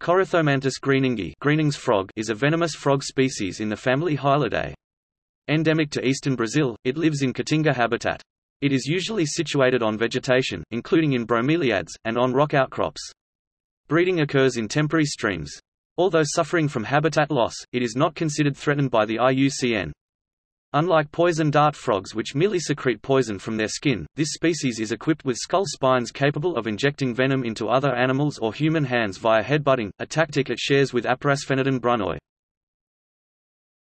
Corythomantis greeningi Greening's frog is a venomous frog species in the family Hylidae. Endemic to eastern Brazil, it lives in caatinga habitat. It is usually situated on vegetation, including in bromeliads, and on rock outcrops. Breeding occurs in temporary streams. Although suffering from habitat loss, it is not considered threatened by the IUCN. Unlike poison dart frogs which merely secrete poison from their skin, this species is equipped with skull spines capable of injecting venom into other animals or human hands via headbutting, a tactic it shares with Aparasphenodon brunoi.